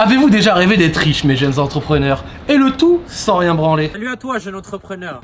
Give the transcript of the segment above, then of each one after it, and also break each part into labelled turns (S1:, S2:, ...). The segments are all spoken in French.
S1: Avez-vous déjà rêvé d'être riche, mes jeunes entrepreneurs Et le tout sans rien branler
S2: Salut à toi, jeune entrepreneur.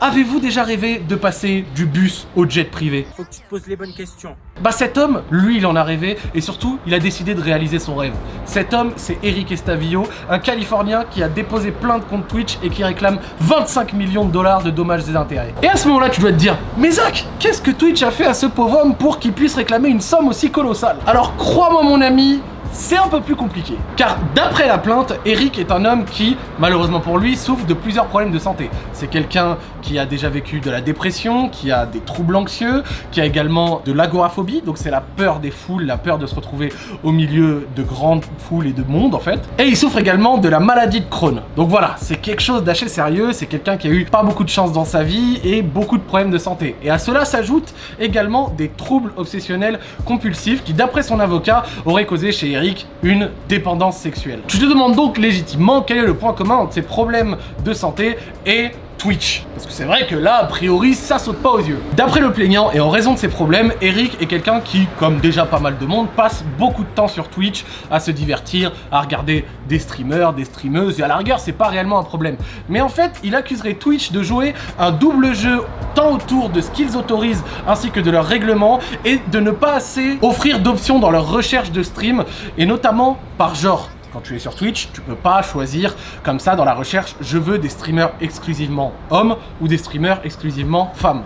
S1: Avez-vous déjà rêvé de passer du bus au jet privé
S2: Faut que tu te poses les bonnes questions.
S1: Bah cet homme, lui il en a rêvé et surtout il a décidé de réaliser son rêve. Cet homme c'est Eric Estavillo, un Californien qui a déposé plein de comptes Twitch et qui réclame 25 millions de dollars de dommages et intérêts. Et à ce moment là tu dois te dire, mais Zach, qu'est-ce que Twitch a fait à ce pauvre homme pour qu'il puisse réclamer une somme aussi colossale? Alors crois-moi mon ami, c'est un peu plus compliqué. Car d'après la plainte, Eric est un homme qui, malheureusement pour lui, souffre de plusieurs problèmes de santé. C'est quelqu'un qui a déjà vécu de la dépression, qui a des troubles anxieux, qui a également de l'agoraphobie, donc c'est la peur des foules, la peur de se retrouver au milieu de grandes foules et de monde en fait. Et il souffre également de la maladie de Crohn. Donc voilà, c'est quelque chose d'assez sérieux, c'est quelqu'un qui a eu pas beaucoup de chance dans sa vie et beaucoup de problèmes de santé. Et à cela s'ajoutent également des troubles obsessionnels compulsifs qui, d'après son avocat, auraient causé chez Une dépendance sexuelle. Tu te demandes donc légitimement quel est le point commun entre ces problèmes de santé et Twitch. Parce que c'est vrai que là, a priori, ça saute pas aux yeux. D'après le plaignant, et en raison de ses problèmes, Eric est quelqu'un qui, comme déjà pas mal de monde, passe beaucoup de temps sur Twitch à se divertir, à regarder des streamers, des streameuses, et à la rigueur, c'est pas réellement un problème. Mais en fait, il accuserait Twitch de jouer un double jeu tant autour de ce qu'ils autorisent ainsi que de leurs règlements et de ne pas assez offrir d'options dans leur recherche de stream, et notamment par genre. Quand tu es sur Twitch, tu peux pas choisir comme ça dans la recherche « je veux des streamers exclusivement hommes » ou des streamers exclusivement femmes.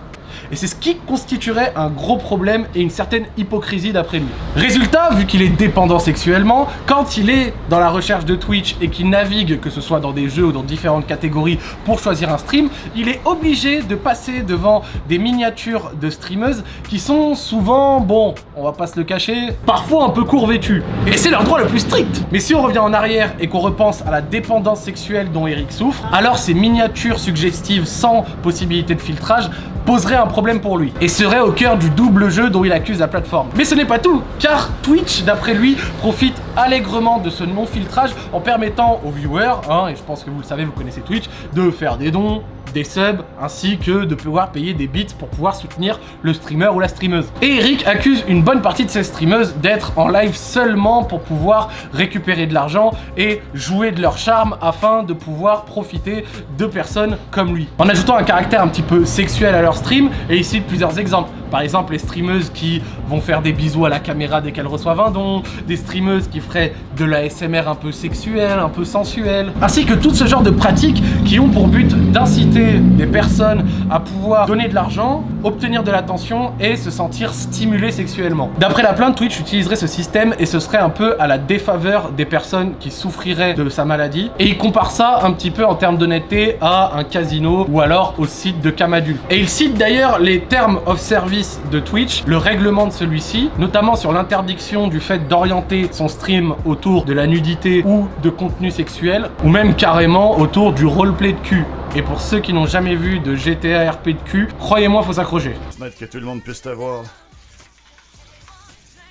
S1: Et c'est ce qui constituerait un gros problème et une certaine hypocrisie d'après lui. Résultat, vu qu'il est dépendant sexuellement, quand il est dans la recherche de Twitch et qu'il navigue, que ce soit dans des jeux ou dans différentes catégories, pour choisir un stream, il est obligé de passer devant des miniatures de streameuses qui sont souvent, bon, on va pas se le cacher, parfois un peu court vêtues. Et c'est leur droit le plus strict. Mais si on revient en arrière et qu'on repense à la dépendance sexuelle dont Eric souffre, alors ces miniatures suggestives sans possibilité de filtrage poserait un problème pour lui et serait au cœur du double jeu dont il accuse la plateforme. Mais ce n'est pas tout, car Twitch, d'après lui, profite allègrement de ce non-filtrage en permettant aux viewers, hein, et je pense que vous le savez, vous connaissez Twitch, de faire des dons, des subs, ainsi que de pouvoir payer des bits pour pouvoir soutenir le streamer ou la streameuse. Et Eric accuse une bonne partie de ces streameuses d'être en live seulement pour pouvoir récupérer de l'argent et jouer de leur charme afin de pouvoir profiter de personnes comme lui. En ajoutant un caractère un petit peu sexuel à leur stream, et ici plusieurs exemples. Par exemple, les streameuses qui vont faire des bisous à la caméra dès qu'elles reçoivent un don, des streameuses qui feraient de la SMR un peu sexuelle, un peu sensuelle, ainsi que tout ce genre de pratiques qui ont pour but d'inciter des personnes à pouvoir donner de l'argent, obtenir de l'attention et se sentir stimulé sexuellement. D'après la plainte, Twitch utiliserait ce système et ce serait un peu à la défaveur des personnes qui souffriraient de sa maladie. Et il compare ça un petit peu en termes d'honnêteté à un casino ou alors au site de Camadul. Et il cite d'ailleurs les termes of service de Twitch, le règlement de celui-ci, notamment sur l'interdiction du fait d'orienter son stream autour de la nudité ou de contenu sexuel, ou même carrément autour du roleplay de cul. Et pour ceux qui n'ont jamais vu de GTA RP de cul, croyez-moi, faut s'accrocher.
S3: que tout le monde puisse te voir.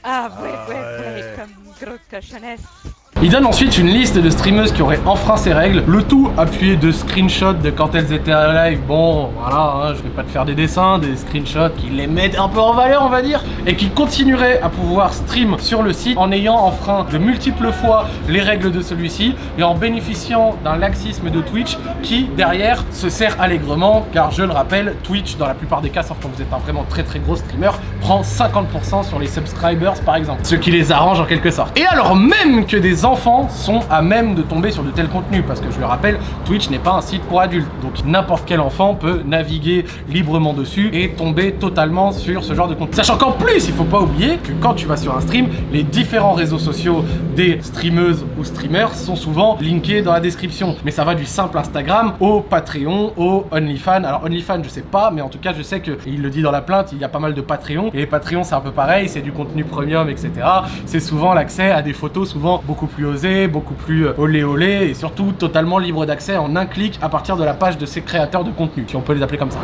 S4: Ah ouais, ouais, ouais, comme grosse cochonnesse.
S1: Il donne ensuite une liste de streameuses qui auraient enfreint ces règles, le tout appuyé de screenshots de quand elles étaient à live. Bon, voilà, hein, je vais pas te faire des dessins, des screenshots qui les mettent un peu en valeur, on va dire, et qui continueraient à pouvoir stream sur le site en ayant enfreint de multiples fois les règles de celui-ci et en bénéficiant d'un laxisme de Twitch qui, derrière, se sert allègrement, car je le rappelle, Twitch, dans la plupart des cas, sauf quand vous êtes un vraiment très très gros streamer, prend 50% sur les subscribers, par exemple, ce qui les arrange en quelque sorte. Et alors même que des enfants sont à même de tomber sur de tels contenus parce que je le rappelle, Twitch n'est pas un site pour adultes. Donc n'importe quel enfant peut naviguer librement dessus et tomber totalement sur ce genre de contenu. Sachant qu'en plus, il faut pas oublier que quand tu vas sur un stream, les différents réseaux sociaux des streameuses ou streamers sont souvent linkés dans la description. Mais ça va du simple Instagram au Patreon, au OnlyFans. Alors OnlyFans, je sais pas, mais en tout cas, je sais que, il le dit dans la plainte, il y a pas mal de Patreon. Et Patreon, c'est un peu pareil, c'est du contenu premium, etc. C'est souvent l'accès à des photos, souvent beaucoup plus osé, beaucoup plus euh, olé olé et surtout totalement libre d'accès en un clic à partir de la page de ces créateurs de contenu, si on peut les appeler comme ça.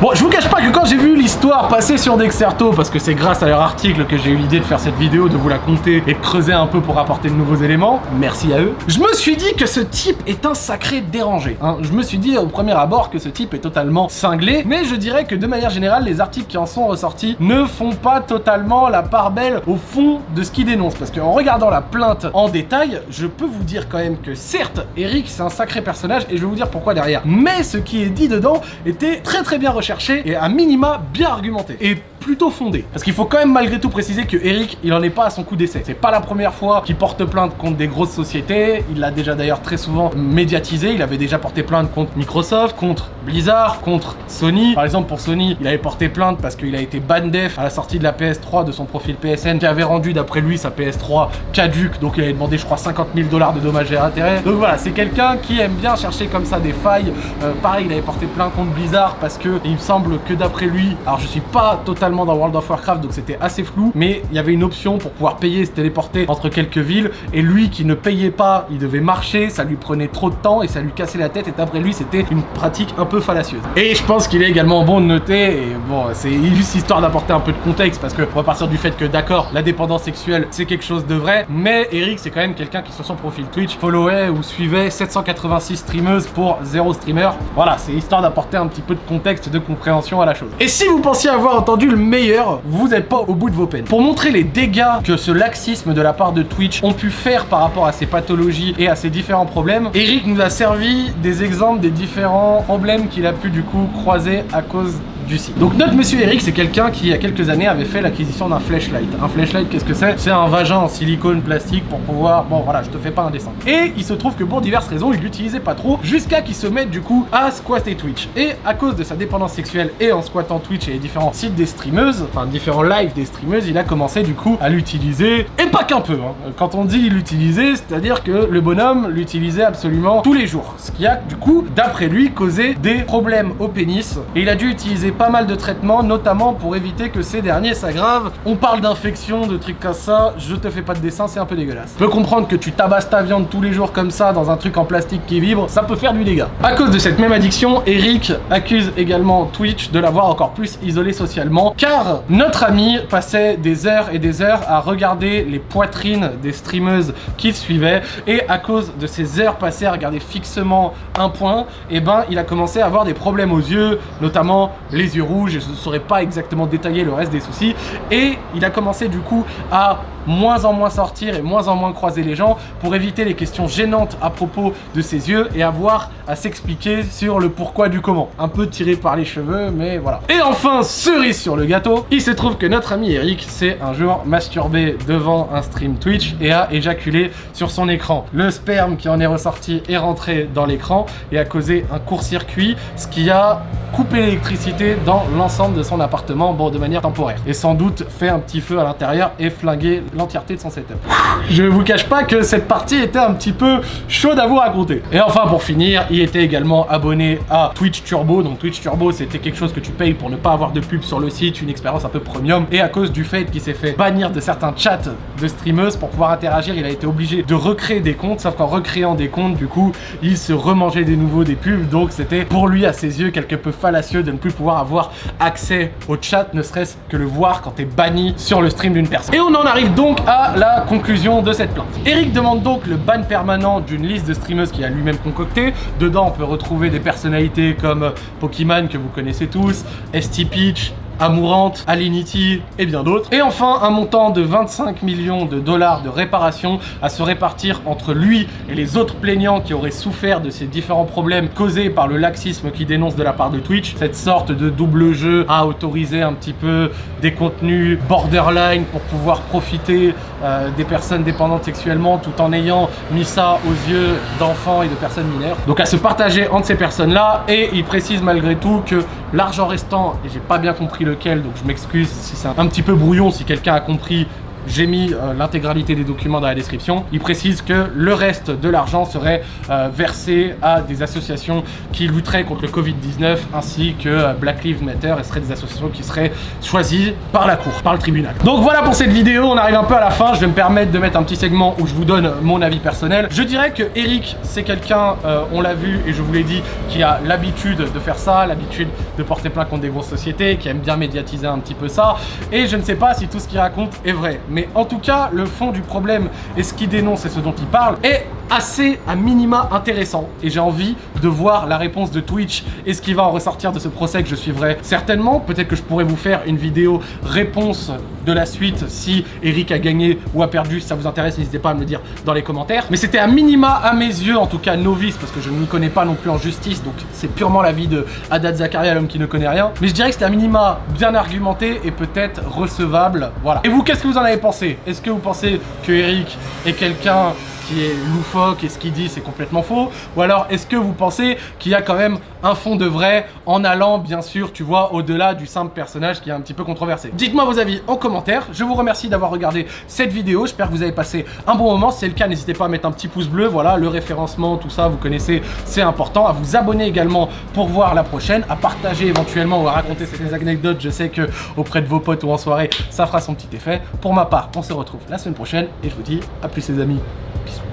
S1: Bon, je vous cache pas que quand j'ai vu l'histoire passer sur Dexerto, parce que c'est grâce à leur article que j'ai eu l'idée de faire cette vidéo, de vous la compter et de creuser un peu pour apporter de nouveaux éléments, merci à eux, je me suis dit que ce type est un sacré dérangé. Hein. Je me suis dit au premier abord que ce type est totalement cinglé, mais je dirais que de manière générale, les articles qui en sont ressortis ne font pas totalement la part belle au fond de ce qu'il dénonce, parce qu'en regardant la plainte en détail, je peux vous dire quand même que certes, Eric c'est un sacré personnage et je vais vous dire pourquoi derrière. Mais ce qui est dit dedans était très très bien recherché et à minima bien argumenté. Et plutôt fondé. Parce qu'il faut quand même malgré tout préciser que Eric, il en est pas à son coup d'essai. C'est pas la première fois qu'il porte plainte contre des grosses sociétés. Il l'a déjà d'ailleurs très souvent médiatisé. Il avait déjà porté plainte contre Microsoft, contre Blizzard, contre Sony. Par exemple, pour Sony, il avait porté plainte parce qu'il a été ban def à la sortie de la PS3 de son profil PSN qui avait rendu d'après lui sa PS3 caduque. Donc il avait demandé, je crois, 50 000 dollars de dommages et intérêts. Donc voilà, c'est quelqu'un qui aime bien chercher comme ça des failles. Euh, pareil, il avait porté plainte contre Blizzard parce que il me semble que d'après lui, alors je suis pas totalement dans World of Warcraft, donc c'était assez flou, mais il y avait une option pour pouvoir payer, se téléporter entre quelques villes, et lui qui ne payait pas, il devait marcher, ça lui prenait trop de temps et ça lui cassait la tête, et d'après lui, c'était une pratique un peu fallacieuse. Et je pense qu'il est également bon de noter, et bon, c'est juste histoire d'apporter un peu de contexte, parce que on va partir du fait que d'accord, la dépendance sexuelle, c'est quelque chose de vrai, mais Eric, c'est quand même quelqu'un qui sur son profil Twitch followait ou suivait 786 streameuses pour 0 streamer. Voilà, c'est histoire d'apporter un petit peu de contexte, de compréhension à la chose. Et si vous pensiez avoir entendu le meilleur, vous n'êtes pas au bout de vos peines. Pour montrer les dégâts que ce laxisme de la part de Twitch ont pu faire par rapport à ces pathologies et à ces différents problèmes, Eric nous a servi des exemples des différents problèmes qu'il a pu du coup croiser à cause du site. Donc notre monsieur Eric, c'est quelqu'un qui il y a quelques années avait fait l'acquisition d'un flashlight. Un flashlight, qu'est-ce que c'est? C'est un vagin en silicone plastique pour pouvoir... Bon voilà, je te fais pas un dessin. Et il se trouve que pour diverses raisons, il l'utilisait pas trop jusqu'à qu'il se mette du coup à squatter Twitch. Et à cause de sa dépendance sexuelle et en squattant Twitch et les différents sites des streameuses, enfin différents lives des streameuses, il a commencé du coup à l'utiliser. Et pas qu'un peu. Hein. Quand on dit l'utiliser, c'est-à-dire que le bonhomme l'utilisait absolument tous les jours. Ce qui a du coup, d'après lui, causé des problèmes au pénis. Et il a dû utiliser pas mal de traitements, notamment pour éviter que ces derniers s'aggravent. On parle d'infection, de trucs comme ça, je te fais pas de dessin, c'est un peu dégueulasse. Je peux comprendre que tu tabasses ta viande tous les jours comme ça dans un truc en plastique qui vibre, ça peut faire du dégât. À cause de cette même addiction, Eric accuse également Twitch de l'avoir encore plus isolé socialement, car notre ami passait des heures et des heures à regarder les poitrines des streameuses qu'il suivait, et à cause de ces heures passées à regarder fixement un point, et eh ben il a commencé à avoir des problèmes aux yeux, notamment les yeux rouges et je ne saurais pas exactement détailler le reste des soucis. Et il a commencé du coup à moins en moins sortir et moins en moins croiser les gens pour éviter les questions gênantes à propos de ses yeux et avoir à s'expliquer sur le pourquoi du comment. Un peu tiré par les cheveux, mais voilà. Et enfin, cerise sur le gâteau, il se trouve que notre ami Eric s'est un jour masturbé devant un stream Twitch et a éjaculé sur son écran. Le sperme qui en est ressorti est rentré dans l'écran et a causé un court-circuit, ce qui a coupé l'électricité dans l'ensemble de son appartement, bon, de manière temporaire. Et sans doute fait un petit feu à l'intérieur et flingué l'entièreté de son setup. Je vous cache pas que cette partie était un petit peu chaude à vous raconter. Et enfin, pour finir, il était également abonné à Twitch Turbo. Donc Twitch Turbo, c'était quelque chose que tu payes pour ne pas avoir de pub sur le site, une expérience un peu premium. Et à cause du fait qu'il s'est fait bannir de certains chats de streameuses pour pouvoir interagir, il a été obligé de recréer des comptes. Sauf qu'en recréant des comptes, du coup, il se remangeait des nouveaux des pubs. Donc c'était pour lui, à ses yeux, quelque peu fallacieux de ne plus pouvoir avoir accès au chat, ne serait-ce que le voir quand t'es banni sur le stream d'une personne. Et on en arrive donc à la conclusion de cette plainte. Eric demande donc le ban permanent d'une liste de streameuses qu'il a lui-même concocté. Dedans, on peut retrouver des personnalités comme Pokémon que vous connaissez tous, ST Peach, Amourante, Alinity et bien d'autres. Et enfin, un montant de 25 millions de dollars de réparation à se répartir entre lui et les autres plaignants qui auraient souffert de ces différents problèmes causés par le laxisme qui dénonce de la part de Twitch. Cette sorte de double jeu à autoriser un petit peu des contenus borderline pour pouvoir profiter euh, des personnes dépendantes sexuellement tout en ayant mis ça aux yeux d'enfants et de personnes mineures. Donc à se partager entre ces personnes-là et il précise malgré tout que l'argent restant, et j'ai pas bien compris lequel, donc je m'excuse si c'est un petit peu brouillon, si quelqu'un a compris j'ai mis euh, l'intégralité des documents dans la description. Il précise que le reste de l'argent serait euh, versé à des associations qui lutteraient contre le Covid-19 ainsi que euh, Black Lives Matter et seraient des associations qui seraient choisies par la cour, par le tribunal. Donc voilà pour cette vidéo, on arrive un peu à la fin. Je vais me permettre de mettre un petit segment où je vous donne mon avis personnel. Je dirais que Eric, c'est quelqu'un, on l'a vu et je vous l'ai dit, qui a l'habitude de faire ça, l'habitude de porter plainte contre des grosses sociétés, qui aime bien médiatiser un petit peu ça. Et je ne sais pas si tout ce qu'il raconte est vrai. Mais en tout cas, le fond du problème et ce qu'il dénonce et ce dont il parle est assez à minima intéressant et j'ai envie de voir la réponse de Twitch et ce qui va en ressortir de ce procès que je suivrai certainement. Peut-être que je pourrais vous faire une vidéo réponse de la suite si Eric a gagné ou a perdu. Si ça vous intéresse, n'hésitez pas à me le dire dans les commentaires. Mais c'était à minima à mes yeux, en tout cas novice, parce que je ne m'y connais pas non plus en justice, donc c'est purement l'avis de Haddad Zakaria, l'homme qui ne connaît rien. Mais je dirais que c'était à minima bien argumenté et peut-être recevable. Voilà. Et vous, qu'est-ce que vous en avez pensé? Est-ce que vous pensez que Eric est quelqu'un qui est loufoque et ce qu'il dit c'est complètement faux. Ou alors est-ce que vous pensez qu'il y a quand même un fond de vrai en allant bien sûr tu vois au-delà du simple personnage qui est un petit peu controversé? Dites-moi vos avis en commentaire, je vous remercie d'avoir regardé cette vidéo, j'espère que vous avez passé un bon moment, si c'est le cas n'hésitez pas à mettre un petit pouce bleu, voilà le référencement, tout ça vous connaissez c'est important, à vous abonner également pour voir la prochaine, à partager éventuellement ou à raconter ces anecdotes, je sais que auprès de vos potes ou en soirée ça fera son petit effet. Pour ma part on se retrouve la semaine prochaine et je vous dis à plus les amis. Peace.